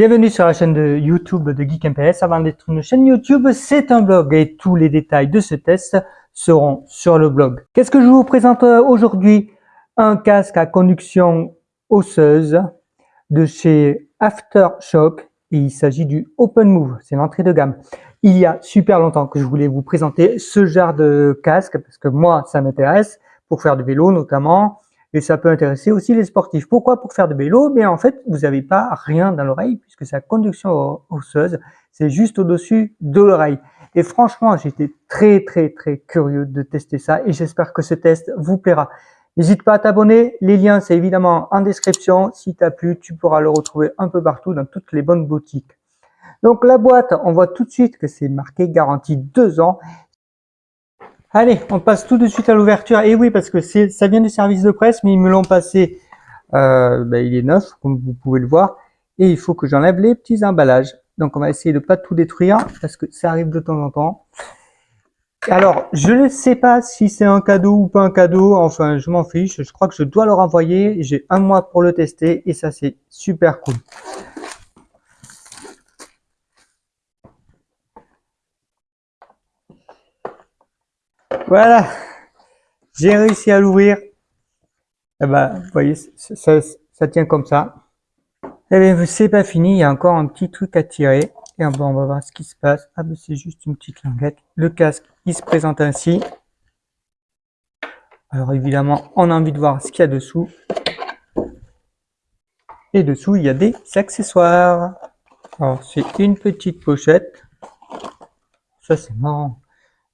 Bienvenue sur la chaîne de YouTube de Geek MPS. Avant d'être une chaîne YouTube, c'est un blog et tous les détails de ce test seront sur le blog. Qu'est-ce que je vous présente euh, aujourd'hui? Un casque à conduction osseuse de chez Aftershock il s'agit du Open Move, c'est l'entrée de gamme. Il y a super longtemps que je voulais vous présenter ce genre de casque parce que moi ça m'intéresse pour faire du vélo notamment et ça peut intéresser aussi les sportifs. Pourquoi? Pour faire de vélo, mais en fait, vous n'avez pas rien dans l'oreille puisque sa conduction osseuse, c'est juste au-dessus de l'oreille. Et franchement, j'étais très très très curieux de tester ça et j'espère que ce test vous plaira. N'hésite pas à t'abonner, les liens c'est évidemment en description. Si t'as plu, tu pourras le retrouver un peu partout dans toutes les bonnes boutiques. Donc la boîte, on voit tout de suite que c'est marqué garantie 2 ans Allez, on passe tout de suite à l'ouverture. Et oui, parce que ça vient du service de presse, mais ils me l'ont passé. Euh, ben, il est neuf, comme vous pouvez le voir. Et il faut que j'enlève les petits emballages. Donc, on va essayer de pas tout détruire, parce que ça arrive de temps en temps. Alors, je ne sais pas si c'est un cadeau ou pas un cadeau. Enfin, je m'en fiche. Je crois que je dois leur envoyer. J'ai un mois pour le tester. Et ça, c'est super cool. Voilà, j'ai réussi à l'ouvrir. Eh ben, vous voyez, ça, ça, tient comme ça. Eh bien, c'est pas fini, il y a encore un petit truc à tirer. Et bon, on va voir ce qui se passe. Ah ben, c'est juste une petite languette. Le casque, il se présente ainsi. Alors évidemment, on a envie de voir ce qu'il y a dessous. Et dessous, il y a des accessoires. Alors, c'est une petite pochette. Ça, c'est marrant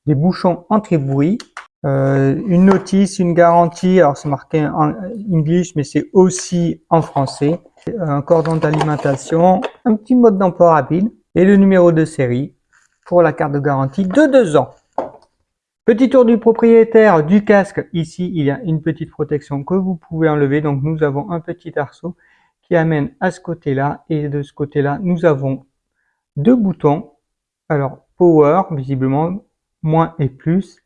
des bouchons anti-bruit, euh, une notice, une garantie, alors c'est marqué en English, mais c'est aussi en français, un cordon d'alimentation, un petit mode d'emploi rapide et le numéro de série pour la carte de garantie de deux ans. Petit tour du propriétaire du casque. Ici, il y a une petite protection que vous pouvez enlever. Donc, nous avons un petit arceau qui amène à ce côté-là. Et de ce côté-là, nous avons deux boutons. Alors, power, visiblement, moins et plus.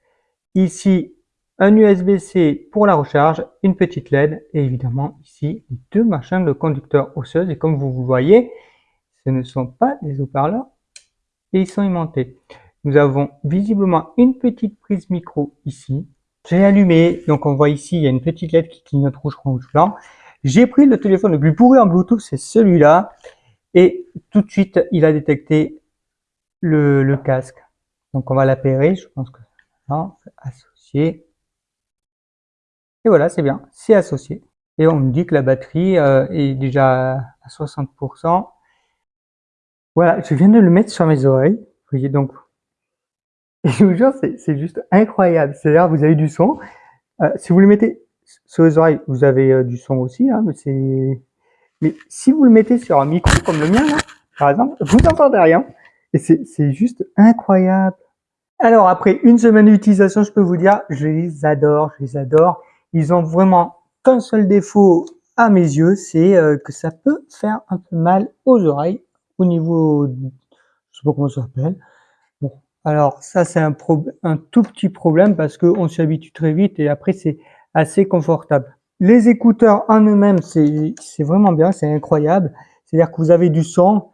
Ici, un USB-C pour la recharge, une petite LED et évidemment ici deux machins de conducteur osseuse et comme vous voyez, ce ne sont pas des haut-parleurs et ils sont aimantés. Nous avons visiblement une petite prise micro ici. J'ai allumé, donc on voit ici, il y a une petite LED qui clignote rouge, rouge, blanc. J'ai pris le téléphone le plus pourri en Bluetooth, c'est celui-là. Et tout de suite, il a détecté le casque. Donc on va l'appairer, je pense que non, associé. Et voilà, c'est bien, c'est associé. Et on me dit que la batterie euh, est déjà à 60%. Voilà, je viens de le mettre sur mes oreilles. Vous voyez donc, je vous jure, c'est juste incroyable. C'est-à-dire, vous avez du son. Euh, si vous le mettez sur les oreilles, vous avez euh, du son aussi, hein, mais c'est. Si vous le mettez sur un micro comme le mien, par exemple, vous n'entendez rien. Et c'est juste incroyable. Alors après une semaine d'utilisation, je peux vous dire, je les adore, je les adore. Ils ont vraiment qu'un seul défaut à mes yeux, c'est euh, que ça peut faire un peu mal aux oreilles au niveau, je sais pas comment ça s'appelle. Bon, alors ça c'est un, un tout petit problème parce qu'on s'y habitue très vite et après c'est assez confortable. Les écouteurs en eux-mêmes, c'est vraiment bien, c'est incroyable. C'est-à-dire que vous avez du son,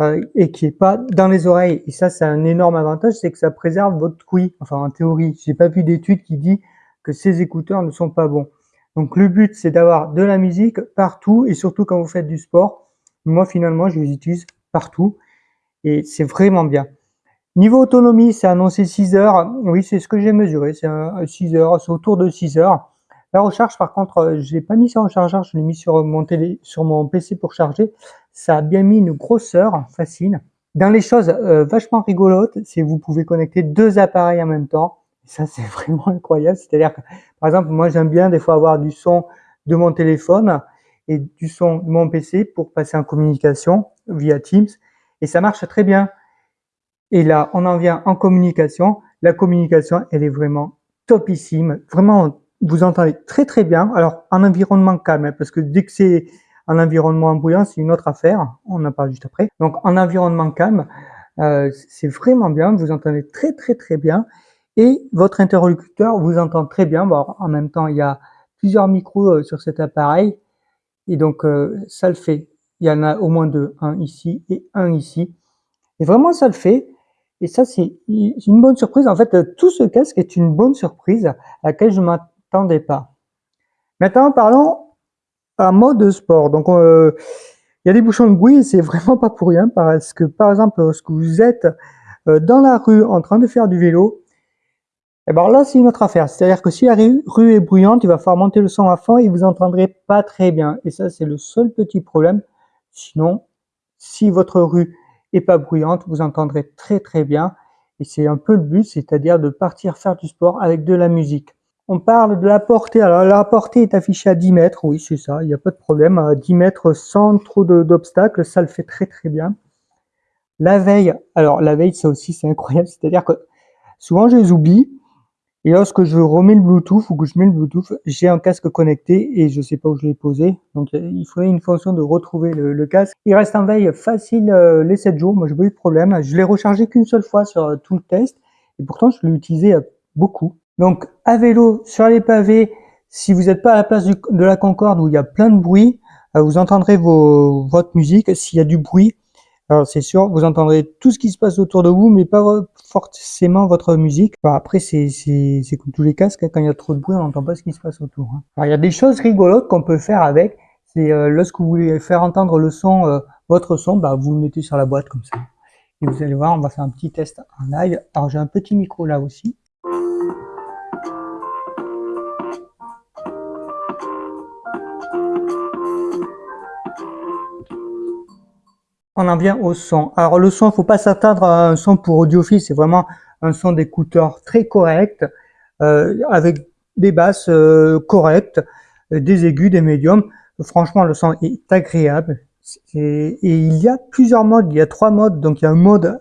euh, et qui est pas dans les oreilles. Et ça, c'est un énorme avantage, c'est que ça préserve votre ouïe. Enfin, en théorie, j'ai pas vu d'étude qui dit que ces écouteurs ne sont pas bons. Donc, le but, c'est d'avoir de la musique partout et surtout quand vous faites du sport. Moi, finalement, je les utilise partout et c'est vraiment bien. Niveau autonomie, c'est annoncé 6 heures. Oui, c'est ce que j'ai mesuré. C'est 6 heures, c'est autour de 6 heures. La recharge, par contre, euh, je l'ai pas mis sur un chargeur, je l'ai mis sur mon PC pour charger. Ça a bien mis une grosseur facile. Dans les choses euh, vachement rigolotes, c'est vous pouvez connecter deux appareils en même temps. ça, c'est vraiment incroyable. C'est-à-dire que, par exemple, moi, j'aime bien des fois avoir du son de mon téléphone et du son de mon PC pour passer en communication via Teams. Et ça marche très bien. Et là, on en vient en communication. La communication, elle est vraiment topissime. Vraiment, vous entendez très très bien. Alors en environnement calme, hein, parce que dès que c'est en environnement bruyant, c'est une autre affaire. On en parle juste après. Donc en environnement calme, euh, c'est vraiment bien. Vous entendez très très très bien. Et votre interlocuteur vous entend très bien. Bon, en même temps, il y a plusieurs micros euh, sur cet appareil. Et donc euh, ça le fait il y en a au moins deux, un ici et un ici. Et vraiment, ça le fait. Et ça, c'est une bonne surprise. En fait, tout ce casque est une bonne surprise à laquelle je m'attendais pas. Maintenant, parlons en mode sport. Donc, euh, il y a des bouchons de bruit et c'est vraiment pas pour rien parce que, par exemple, lorsque vous êtes euh, dans la rue en train de faire du vélo, et eh ben là, c'est une autre affaire. C'est-à-dire que si la rue est bruyante, il va falloir monter le son à fond et vous entendrez pas très bien. Et ça, c'est le seul petit problème. Sinon, si votre rue est pas bruyante, vous entendrez très très bien. Et c'est un peu le but, c'est-à-dire de partir faire du sport avec de la musique. On parle de la portée. Alors la portée est affichée à 10 mètres, oui c'est ça, il n'y a pas de problème. À 10 mètres sans trop d'obstacles, ça le fait très très bien. La veille, alors la veille ça aussi c'est incroyable, c'est-à-dire que souvent je les oublie, et lorsque je remets le Bluetooth ou que je mets le Bluetooth, j'ai un casque connecté et je sais pas où je l'ai posé. Donc il faudrait une fonction de retrouver le, casque. Il reste en veille facile euh, les 7 jours. Moi, j'ai pas eu de problème. Je l'ai rechargé qu'une seule fois sur euh, tout le test et pourtant je l'ai utilisé euh, beaucoup. Donc à vélo sur les pavés, si vous n'êtes pas à la place de la Concorde où il y a plein de bruit, vous entendrez vos, votre musique. S'il y a du bruit, alors c'est sûr, vous entendrez tout ce qui se passe autour de vous, mais pas forcément votre musique. après, c'est comme tous les casques, hein. quand il y a trop de bruit, on n'entend pas ce qui se passe autour. Hein. Alors il y a des choses rigolotes qu'on peut faire avec. C'est euh, lorsque vous voulez faire entendre le son, euh, votre son, bah, vous le mettez sur la boîte comme ça. Et vous allez voir, on va faire un petit test en live. Alors j'ai un petit micro là aussi. On en vient au son. Alors le son, faut pas s'attendre à un son pour audiophile, c'est vraiment un son d'écouteur très correct, euh, avec des basses euh, correctes, des aigus, des médiums. Franchement, le son est agréable. Et, il y a plusieurs modes, il y a trois modes. Donc il y a un mode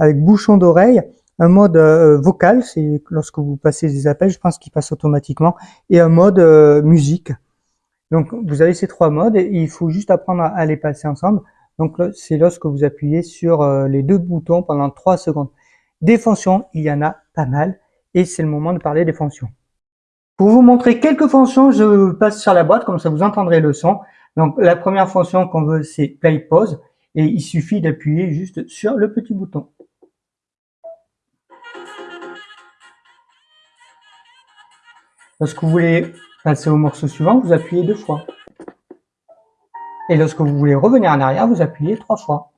avec bouchon d'oreille, un mode euh, vocal, c'est lorsque vous passez des appels, je pense qu'il passe automatiquement, et un mode musique. Donc vous avez ces trois modes et il faut juste apprendre à les passer ensemble. Donc c'est lorsque vous appuyez sur euh, les deux boutons pendant 3 secondes. Des fonctions, il y en a pas mal et c'est le moment de parler des fonctions. Pour vous montrer quelques fonctions, je passe sur la boîte, comme ça vous entendrez le son. Donc la première fonction qu'on veut, c'est play pause et il suffit d'appuyer juste sur le petit bouton. Lorsque vous voulez passer au morceau suivant, vous appuyez deux fois. Et lorsque vous voulez revenir en arrière, vous appuyez trois fois.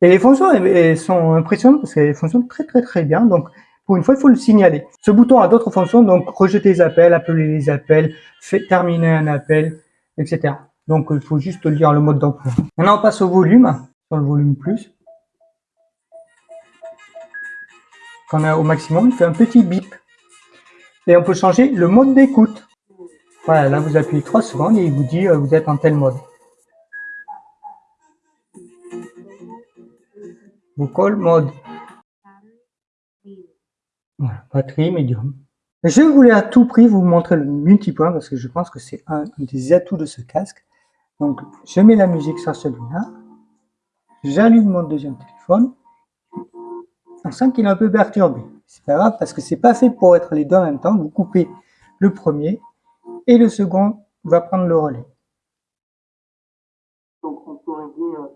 Et les fonctions elles sont impressionnantes parce qu'elles fonctionnent très très très bien. Donc pour une fois, il faut le signaler. Ce bouton a d'autres fonctions, donc rejeter les appels, appeler les appels, terminer un appel, etc. Donc il faut juste lire le mode d'emploi. Maintenant on passe au volume, sur le volume plus. Quand on est au maximum, il fait un petit bip. Et on peut changer le mode d'écoute. Voilà, là vous appuyez 3 secondes et il vous dit euh, vous êtes en tel mode. Vocal mode. Voilà, batterie médium. Je voulais à tout prix vous montrer le multipoint parce que je pense que c'est un des atouts de ce casque. Donc je mets la musique sur celui-là. J'allume mon deuxième téléphone on sent qu'il est un peu perturbé. C'est pas grave parce que c'est pas fait pour être les deux en même temps. Vous coupez le premier et le second va prendre le relais. Donc on pourrait dire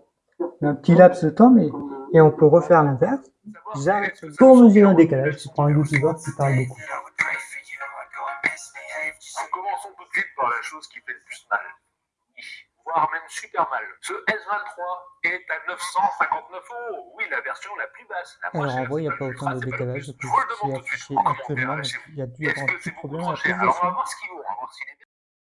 un petit laps de temps, mais et on peut refaire l'inverse. Pour mesurer un décalage, je prends un youtubeur qui parle beaucoup. Commençons tout de suite par la chose qui fait le plus mal voire même super mal. Ce S23 est à 959 euros. Oui, la version la plus basse. La Alors en vrai, il n'y a pas autant de décalage que ce qui est affiché actuellement. Il y a dû y avoir un petit problème à la Alors on va voir ce qu'il vaut.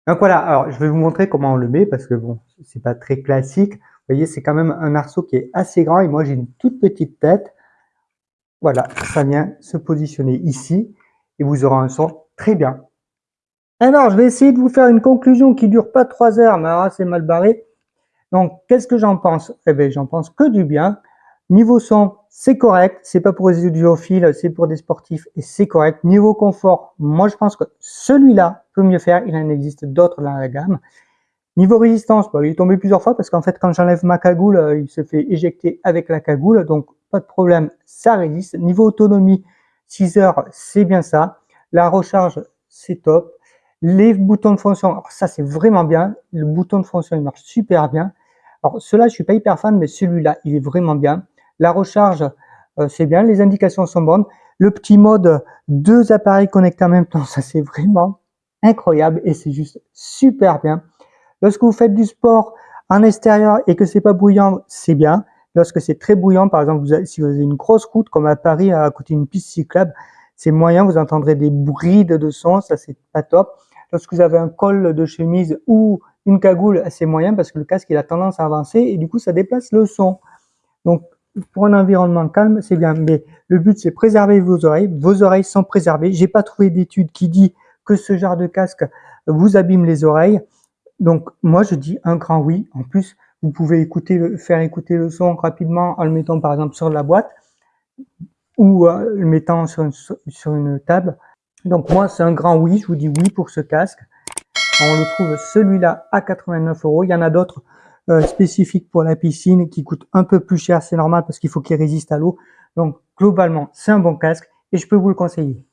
Donc voilà, alors je vais vous montrer comment on le met parce que bon, c'est pas très classique. Vous voyez, c'est quand même un arceau qui est assez grand et moi j'ai une toute petite tête. Voilà, ça vient se positionner ici et vous aurez un son très bien. Alors, je vais essayer de vous faire une conclusion qui dure pas trois heures, mais alors c'est mal barré. Donc, qu'est-ce que j'en pense? Eh bien, j'en pense que du bien. Niveau son, c'est correct. C'est pas pour les audiophiles, c'est pour des sportifs et c'est correct. Niveau confort, moi, je pense que celui-là peut mieux faire. Il en existe d'autres dans la gamme. Niveau résistance, bah, il est tombé plusieurs fois parce qu'en fait, quand j'enlève ma cagoule, euh, il se fait éjecter avec la cagoule. Donc, pas de problème, ça résiste. Niveau autonomie, 6 heures, c'est bien ça. La recharge, c'est top. Les boutons de fonction, ça c'est vraiment bien. Le bouton de fonction, il marche super bien. Alors cela, je suis pas hyper fan, mais celui-là, il est vraiment bien. La recharge, euh, c'est bien. Les indications sont bonnes. Le petit mode deux appareils connectés en même temps, ça c'est vraiment incroyable et c'est juste super bien. Lorsque vous faites du sport en extérieur et que c'est pas bruyant, c'est bien. Lorsque c'est très bruyant, par exemple, si vous avez une grosse route comme à Paris à côté d'une piste cyclable, c'est moyen, vous entendrez des bruits de son, ça c'est pas top. Lorsque vous avez un col de chemise ou une cagoule, c'est moyen parce que le casque il a tendance à avancer et du coup ça déplace le son. Donc pour un environnement calme, c'est bien. Mais le but c'est préserver vos oreilles. Vos oreilles sont préservées. J'ai pas trouvé d'étude qui dit que ce genre de casque vous abîme les oreilles. Donc moi je dis un grand oui. En plus, vous pouvez écouter, faire écouter le son rapidement en le mettant par exemple sur la boîte ou euh, le mettant sur une, sur une table. Donc moi c'est un grand oui. Je vous dis oui pour ce casque. On le trouve celui-là à 89 euros. Il y en a d'autres euh, spécifiques pour la piscine qui coûtent un peu plus cher. C'est normal parce qu'il faut qu'il résiste à l'eau. Donc globalement c'est un bon casque et je peux vous le conseiller.